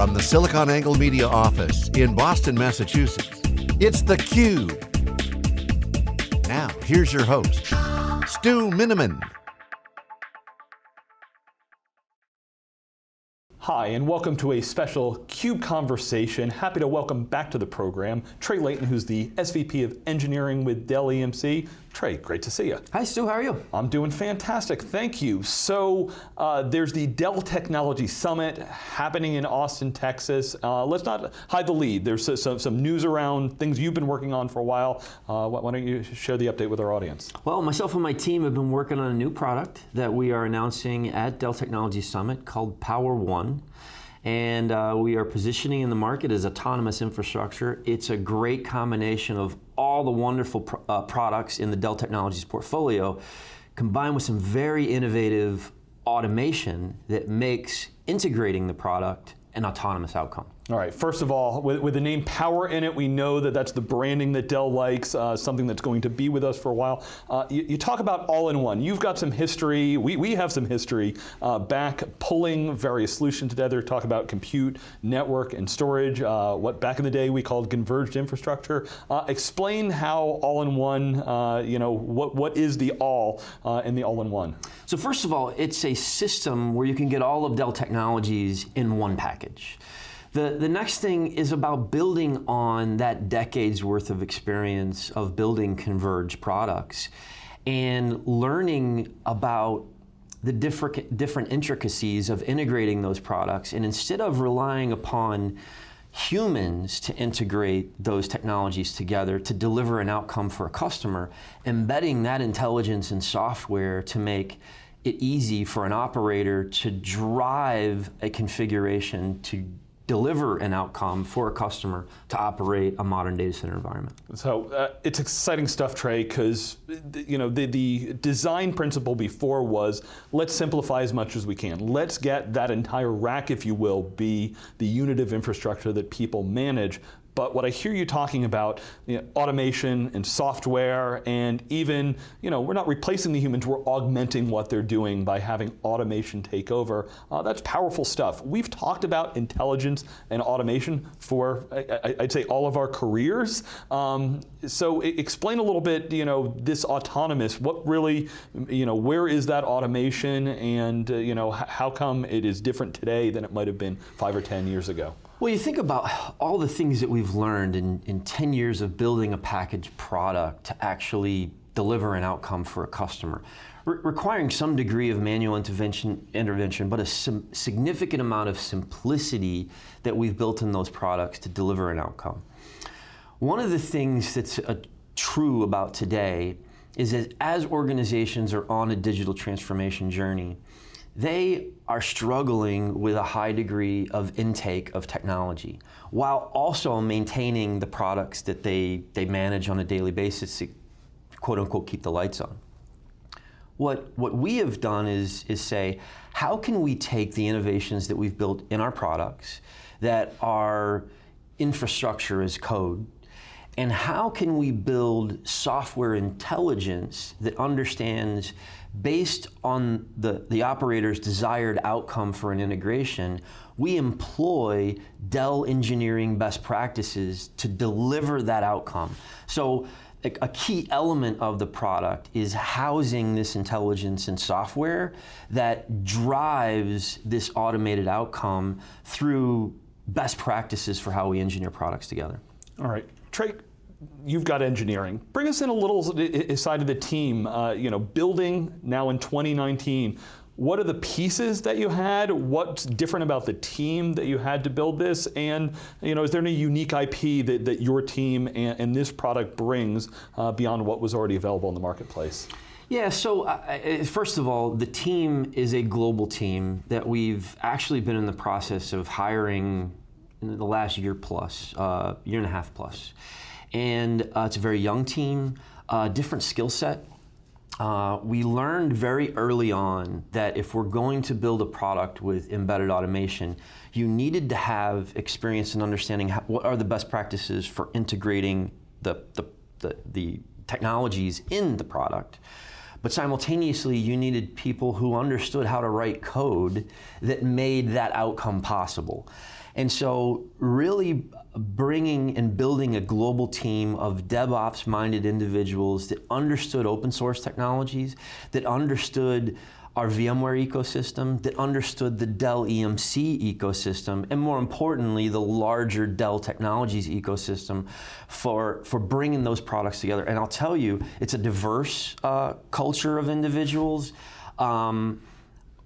From the SiliconANGLE Media office in Boston, Massachusetts, it's theCUBE. Now, here's your host, Stu Miniman. Hi, and welcome to a special CUBE conversation. Happy to welcome back to the program Trey Layton, who's the SVP of Engineering with Dell EMC. Trey, great to see you. Hi Stu, how are you? I'm doing fantastic, thank you. So uh, there's the Dell Technology Summit happening in Austin, Texas. Uh, let's not hide the lead. There's uh, some, some, news around things you've been working on for a while. Uh, why don't you share the update with our audience? Well, myself and my team have been working on a new product that we are announcing at Dell Technology Summit called Power One and uh, we are positioning in the market as autonomous infrastructure. It's a great combination of all the wonderful pro uh, products in the Dell Technologies portfolio, combined with some very innovative automation that makes integrating the product an autonomous outcome. All right, first of all, with, with, the name Power in it, we know that that's the branding that Dell likes, uh, something that's going to be with us for a while. Uh, you, you, talk about all-in-one. You've got some history, we, we have some history uh, back pulling various solutions together, talk about compute, network, and storage, uh, what back in the day we called converged infrastructure. Uh, explain how all-in-one, uh, you know, what, what is the all in the all-in-one? So first of all, it's a system where you can get all of Dell technologies in one package. The, the next thing is about building on that decade's worth of experience of building converged products and learning about the different, different intricacies of integrating those products. And instead of relying upon humans to integrate those technologies together to deliver an outcome for a customer, embedding that intelligence in software to make it easy for an operator to drive a configuration to deliver an outcome for a customer to operate a modern data center environment. So uh, it's exciting stuff, Trey, because you know the, the design principle before was let's simplify as much as we can. Let's get that entire rack, if you will, be the unit of infrastructure that people manage, but what I hear you talking about, you know, automation and software, and even, you know, we're not replacing the humans, we're augmenting what they're doing by having automation take over. Uh, that's powerful stuff. We've talked about intelligence and automation for, I, would say, all of our careers. Um, so explain a little bit, you know, this autonomous, what really, you know, where is that automation and, uh, you know, how come it is different today than it might have been five or 10 years ago? Well, you think about all the things that we've learned in, in 10 years of building a packaged product to actually deliver an outcome for a customer, Re requiring some degree of manual intervention, intervention but a significant amount of simplicity that we've built in those products to deliver an outcome. One of the things that's uh, true about today is that as organizations are on a digital transformation journey, they are struggling with a high degree of intake of technology while also maintaining the products that they, they manage on a daily basis to quote unquote keep the lights on. What, what we have done is, is say, how can we take the innovations that we've built in our products that are infrastructure as code and how can we build software intelligence that understands based on the, the operator's desired outcome for an integration, we employ Dell engineering best practices to deliver that outcome. So a, key element of the product is housing this intelligence in software that drives this automated outcome through best practices for how we engineer products together. All right. Trey, you've got engineering. Bring us in a little side of the team, uh, you know, building now in 2019. What are the pieces that you had? What's different about the team that you had to build this? And you know, is there any unique IP that, that your team and, and this product brings uh, beyond what was already available in the marketplace? Yeah, so uh, first of all, the team is a global team that we've actually been in the process of hiring in the last year plus, uh, year and a half plus and uh, it's a very young team, uh, different skill set. Uh, we learned very early on that if we're going to build a product with embedded automation, you needed to have experience in understanding how, what are the best practices for integrating the, the, the, the technologies in the product. but simultaneously you needed people who understood how to write code that made that outcome possible. And so really bringing and building a global team of DevOps minded individuals that understood open source technologies, that understood our VMware ecosystem, that understood the Dell EMC ecosystem, and more importantly, the larger Dell Technologies ecosystem for, for bringing those products together. And I'll tell you, it's a diverse uh, culture of individuals. Um,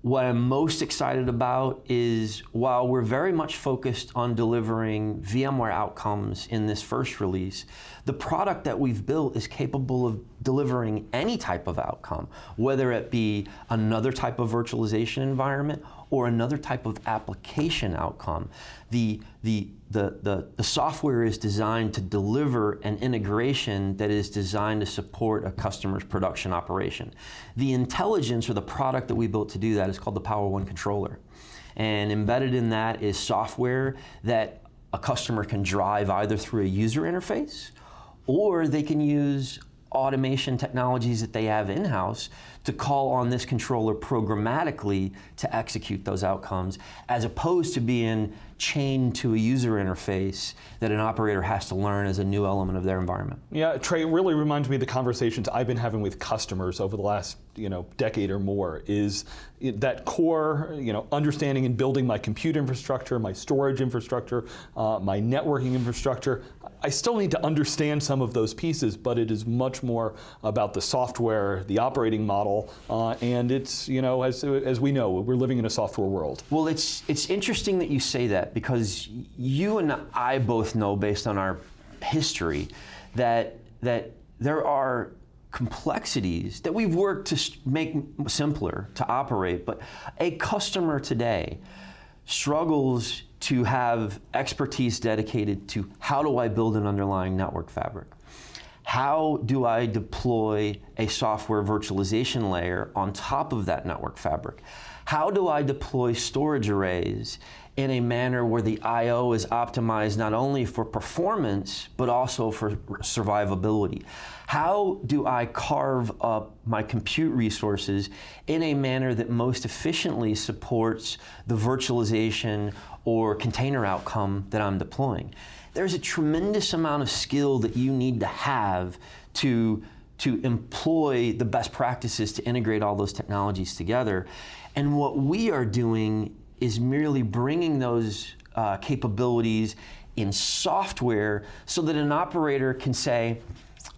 what I'm most excited about is while we're very much focused on delivering VMware outcomes in this first release, the product that we've built is capable of delivering any type of outcome, whether it be another type of virtualization environment or another type of application outcome. The, the, the, the, the software is designed to deliver an integration that is designed to support a customer's production operation. The intelligence or the product that we built to do that is called the Power One controller. And embedded in that is software that a customer can drive either through a user interface or they can use automation technologies that they have in-house to call on this controller programmatically to execute those outcomes, as opposed to being chained to a user interface that an operator has to learn as a new element of their environment. Yeah, Trey, it really reminds me of the conversations I've been having with customers over the last you know, decade or more, is that core you know, understanding and building my compute infrastructure, my storage infrastructure, uh, my networking infrastructure. I still need to understand some of those pieces, but it is much more about the software, the operating model, uh, and it's, you know, as, as we know, we're living in a software world. Well, it's, it's interesting that you say that because you and I both know based on our history that, that there are complexities that we've worked to make simpler to operate, but a customer today struggles to have expertise dedicated to how do I build an underlying network fabric? How do I deploy a software virtualization layer on top of that network fabric? How do I deploy storage arrays in a manner where the I.O. is optimized not only for performance, but also for survivability? How do I carve up my compute resources in a manner that most efficiently supports the virtualization or container outcome that I'm deploying? There's a tremendous amount of skill that you need to have to, to employ the best practices to integrate all those technologies together. And what we are doing is merely bringing those uh, capabilities in software so that an operator can say,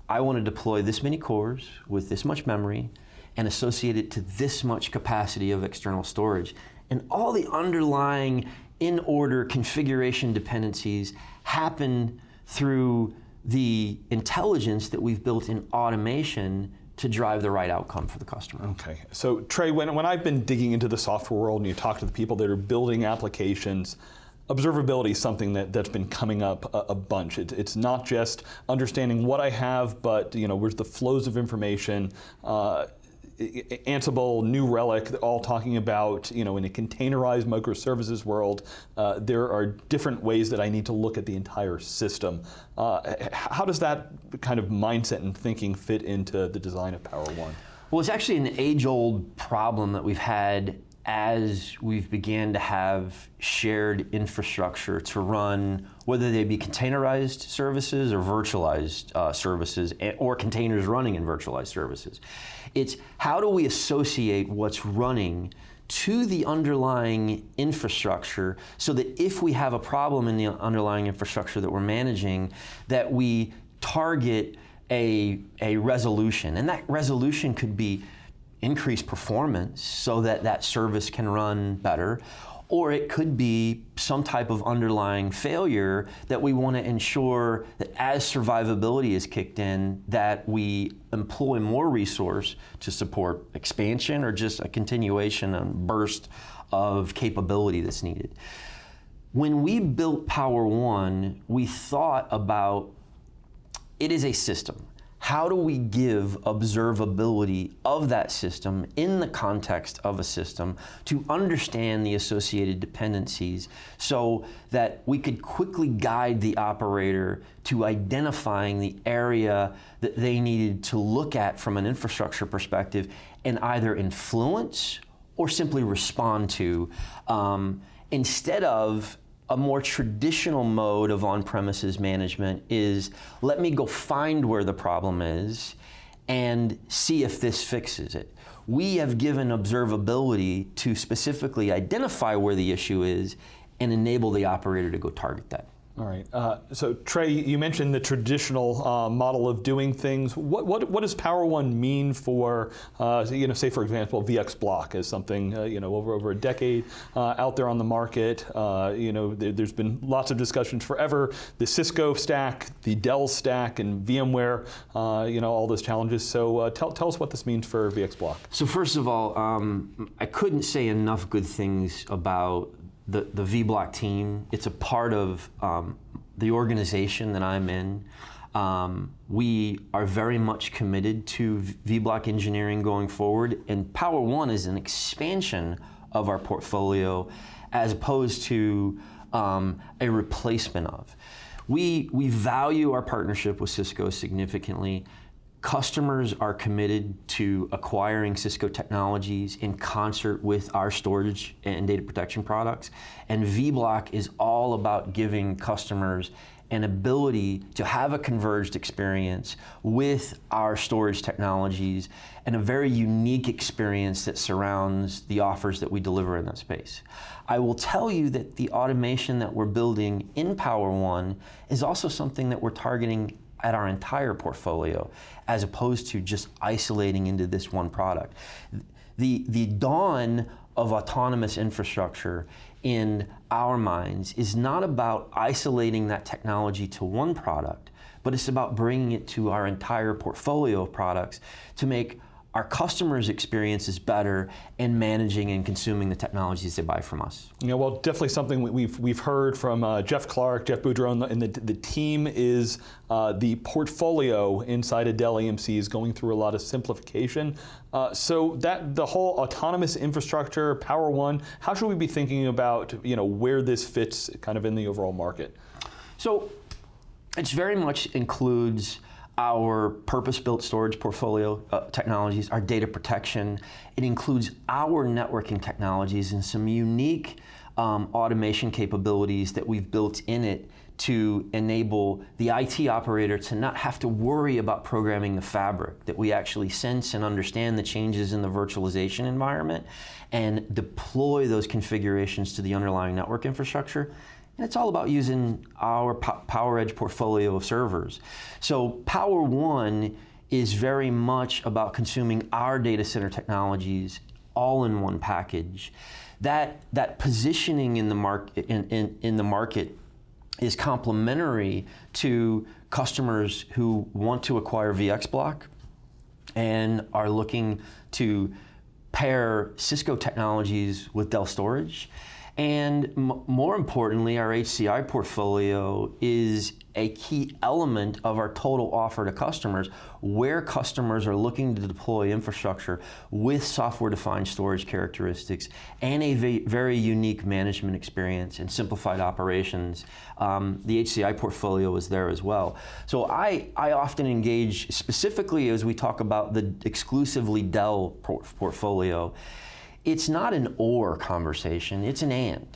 I want to deploy this many cores with this much memory and associate it to this much capacity of external storage. And all the underlying in-order configuration dependencies happen through the intelligence that we've built in automation to drive the right outcome for the customer. Okay, so Trey, when, when I've been digging into the software world and you talk to the people that are building applications, observability is something that, that's been coming up a, a bunch. It, it's not just understanding what I have, but you know, where's the flows of information, uh, Ansible, New Relic, all talking about, you know, in a containerized microservices world, uh, there are different ways that I need to look at the entire system. Uh, how does that kind of mindset and thinking fit into the design of Power One? Well, it's actually an age-old problem that we've had as we've began to have shared infrastructure to run, whether they be containerized services or virtualized uh, services, or containers running in virtualized services. It's how do we associate what's running to the underlying infrastructure so that if we have a problem in the underlying infrastructure that we're managing, that we target a, a resolution. And that resolution could be increase performance so that that service can run better, or it could be some type of underlying failure that we want to ensure that as survivability is kicked in, that we employ more resource to support expansion or just a continuation and burst of capability that's needed. When we built Power One, we thought about it is a system how do we give observability of that system in the context of a system to understand the associated dependencies so that we could quickly guide the operator to identifying the area that they needed to look at from an infrastructure perspective and either influence or simply respond to um, instead of a more traditional mode of on-premises management is let me go find where the problem is and see if this fixes it. We have given observability to specifically identify where the issue is and enable the operator to go target that. All right. Uh, so Trey, you mentioned the traditional uh, model of doing things. What, what, what does Power One mean for, uh, you know, say for example, VX Block as something, uh, you know, over over a decade uh, out there on the market. Uh, you know, there, has been lots of discussions forever. The Cisco stack, the Dell stack, and VMware. you know, all those challenges. So tell tell us what this means for VX Block. So first of all, um, I couldn't say enough good things about the, the VBlock team. It's a part of um, the organization that I'm in. Um, we are very much committed to VBlock engineering going forward, and Power One is an expansion of our portfolio as opposed to um, a replacement of. We, we value our partnership with Cisco significantly. Customers are committed to acquiring Cisco technologies in concert with our storage and data protection products. And vBlock is all about giving customers an ability to have a converged experience with our storage technologies and a very unique experience that surrounds the offers that we deliver in that space. I will tell you that the automation that we're building in Power One is also something that we're targeting at our entire portfolio as opposed to just isolating into this one product. The, the dawn of autonomous infrastructure in our minds is not about isolating that technology to one product, but it's about bringing it to our entire portfolio of products to make our customers' experience is better in managing and consuming the technologies they buy from us. Yeah, well, definitely something we've we've heard from uh, Jeff Clarke, Jeff Boudreau, and the, the team is uh, the portfolio inside of Dell EMC is going through a lot of simplification. Uh, so that the whole autonomous infrastructure, Power One, how should we be thinking about you know where this fits kind of in the overall market? So, it very much includes our purpose-built storage portfolio uh, technologies, our data protection. It includes our networking technologies and some unique um, automation capabilities that we've built in it to enable the IT operator to not have to worry about programming the fabric, that we actually sense and understand the changes in the virtualization environment and deploy those configurations to the underlying network infrastructure and it's all about using our PowerEdge portfolio of servers. So Power One is very much about consuming our data center technologies all in one package. That, that positioning in the, market, in, in, in the market is complementary to customers who want to acquire VxBlock and are looking to pair Cisco technologies with Dell storage. And more importantly, our HCI portfolio is a key element of our total offer to customers where customers are looking to deploy infrastructure with software-defined storage characteristics and a very unique management experience and simplified operations. Um, the HCI portfolio is there as well. So I, I often engage specifically as we talk about the exclusively Dell port portfolio it's not an or conversation, it's an and.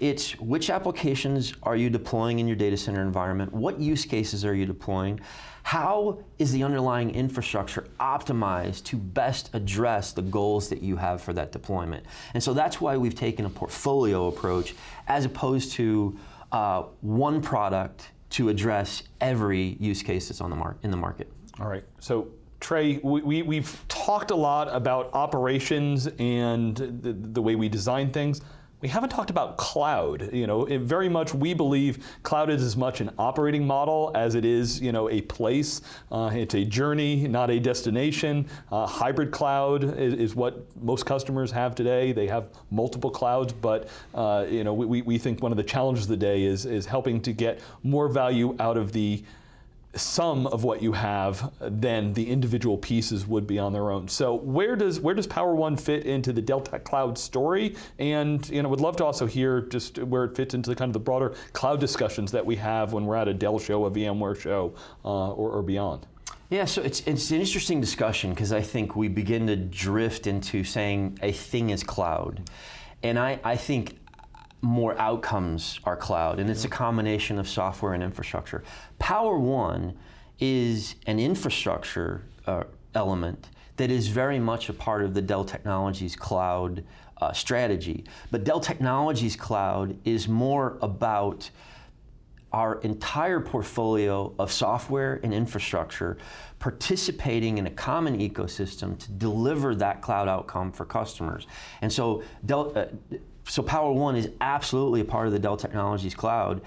It's which applications are you deploying in your data center environment? What use cases are you deploying? How is the underlying infrastructure optimized to best address the goals that you have for that deployment? And so that's why we've taken a portfolio approach as opposed to uh, one product to address every use case that's on the mar in the market. All right, so Trey, we, we, have talked a lot about operations and the, the, way we design things. We haven't talked about cloud. You know, very much we believe cloud is as much an operating model as it is, you know, a place. Uh, it's a journey, not a destination. Uh, hybrid cloud is, is, what most customers have today. They have multiple clouds, but uh, you know, we, we think one of the challenges of the day is is helping to get more value out of the some of what you have than the individual pieces would be on their own. So where does where does Power One fit into the Dell Tech Cloud story? And you know, would love to also hear just where it fits into the kind of the broader cloud discussions that we have when we're at a Dell show, a VMware show, uh, or, or beyond. Yeah, so it's, it's an interesting discussion because I think we begin to drift into saying a thing is cloud. And I, I think more outcomes are cloud, and it's a combination of software and infrastructure. Power One is an infrastructure uh, element that is very much a part of the Dell Technologies cloud uh, strategy. But Dell Technologies cloud is more about our entire portfolio of software and infrastructure participating in a common ecosystem to deliver that cloud outcome for customers. And so Dell, uh, so Power One is absolutely a part of the Dell Technologies Cloud,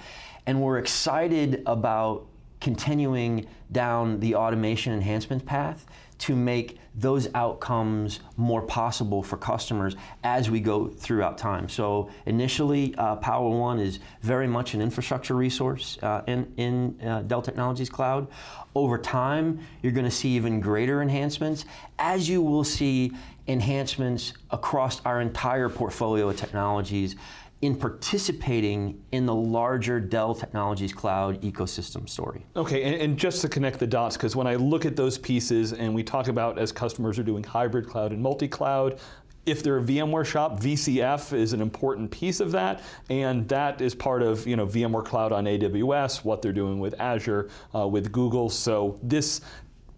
and we're excited about continuing down the automation enhancement path to make those outcomes more possible for customers as we go throughout time. So initially, uh, Power One is very much an infrastructure resource uh, in, in uh, Dell Technologies Cloud. Over time, you're going to see even greater enhancements, as you will see enhancements across our entire portfolio of technologies in participating in the larger Dell Technologies Cloud ecosystem story. Okay, and, and just to connect the dots, because when I look at those pieces and we talk about as customers are doing hybrid cloud and multi-cloud, if they're a VMware shop, VCF is an important piece of that, and that is part of you know VMware Cloud on AWS, what they're doing with Azure, uh, with Google. So this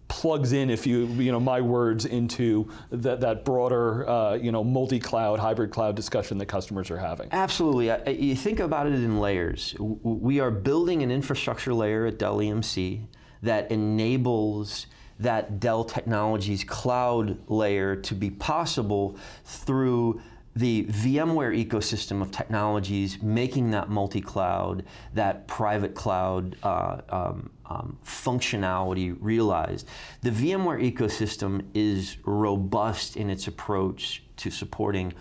plugs in, if you, you know, my words, into that, that broader, uh, you know, multi-cloud, hybrid cloud discussion that customers are having. Absolutely. You think about it in layers. We are building an infrastructure layer at Dell EMC that enables that Dell Technologies cloud layer to be possible through the VMware ecosystem of technologies, making that multi-cloud, that private cloud uh, um, um, functionality realized. The VMware ecosystem is robust in its approach to supporting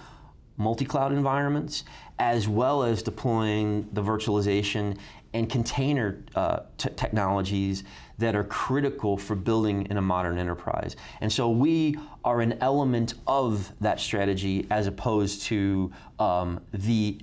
multi-cloud environments, as well as deploying the virtualization and container uh, technologies that are critical for building in a modern enterprise. And so we are an element of that strategy as opposed to um, the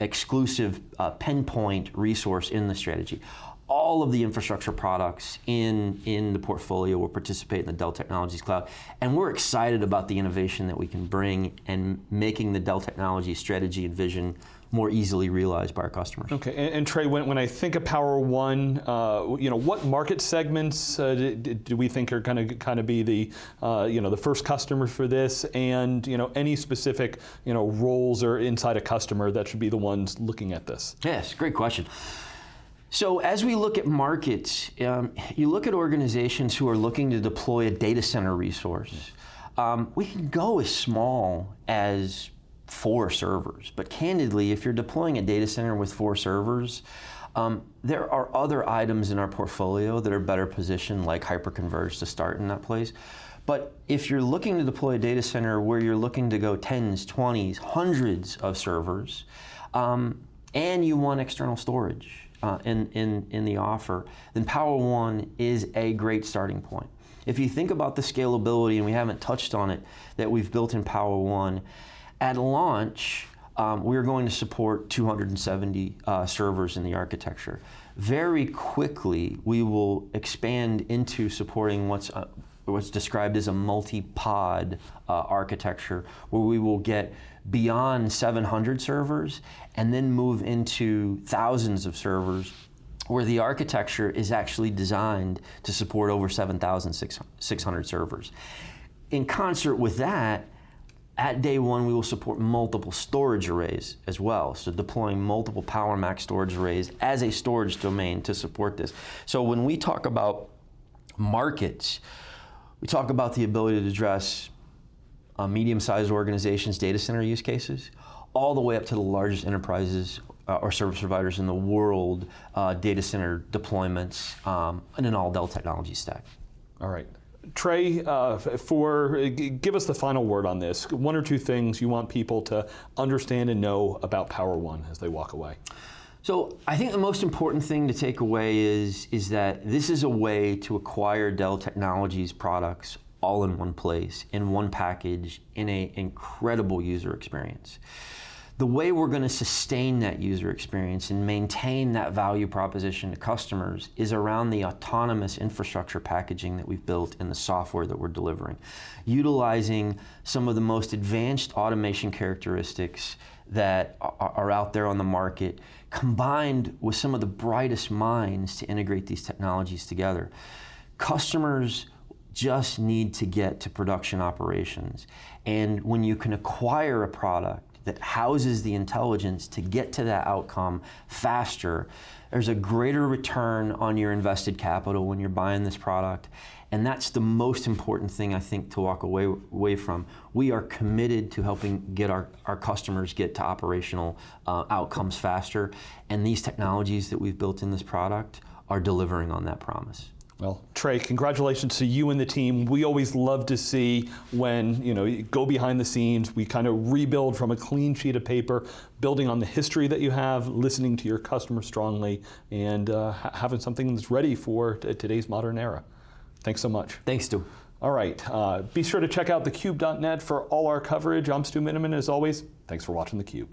exclusive uh, pinpoint resource in the strategy all of the infrastructure products in, in the portfolio will participate in the Dell Technologies Cloud. And we're excited about the innovation that we can bring and making the Dell Technologies strategy and vision more easily realized by our customers. Okay, and, and Trey, when, when I think of Power One, uh, you know, what market segments uh, do, do, we think are going to kind of be the, uh, you know, the first customers for this, and you know, any specific, you know, roles or inside a customer that should be the ones looking at this? Yes, great question. So as we look at markets, um, you look at organizations who are looking to deploy a data center resource. Um, we can go as small as four servers, but candidly, if you're deploying a data center with four servers, um, there are other items in our portfolio that are better positioned, like hyperconverged to start in that place. But if you're looking to deploy a data center where you're looking to go tens, twenties, hundreds of servers, um, and you want external storage, uh, in, in, in the offer, then Power One is a great starting point. If you think about the scalability, and we haven't touched on it, that we've built in Power One, at launch, um, we're going to support 270 uh, servers in the architecture. Very quickly, we will expand into supporting what's uh, what's described as a multi-pod uh, architecture, where we will get beyond 700 servers and then move into thousands of servers where the architecture is actually designed to support over 7,600 servers. In concert with that, at day one, we will support multiple storage arrays as well. So deploying multiple PowerMax storage arrays as a storage domain to support this. So when we talk about markets, we talk about the ability to address uh, medium-sized organizations' data center use cases, all the way up to the largest enterprises uh, or service providers in the world, uh, data center deployments, um, and an all Dell technology stack. All right. Trey, uh, for give us the final word on this. One or two things you want people to understand and know about Power One as they walk away. So I think the most important thing to take away is, is that this is a way to acquire Dell Technologies products all in one place, in one package, in an incredible user experience. The way we're going to sustain that user experience and maintain that value proposition to customers is around the autonomous infrastructure packaging that we've built and the software that we're delivering. Utilizing some of the most advanced automation characteristics that are out there on the market, combined with some of the brightest minds to integrate these technologies together. Customers just need to get to production operations. And when you can acquire a product that houses the intelligence to get to that outcome faster, there's a greater return on your invested capital when you're buying this product. And that's the most important thing I think to walk away, away from. We are committed to helping get our, our customers get to operational uh, outcomes faster. And these technologies that we've built in this product are delivering on that promise. Well, Trey, congratulations to you and the team. We always love to see when you know you go behind the scenes. We kind of rebuild from a clean sheet of paper, building on the history that you have, listening to your customers strongly, and uh, having something that's ready for today's modern era. Thanks so much. Thanks, Stu. All right, uh, be sure to check out thecube.net for all our coverage. I'm Stu Miniman, as always. Thanks for watching theCUBE.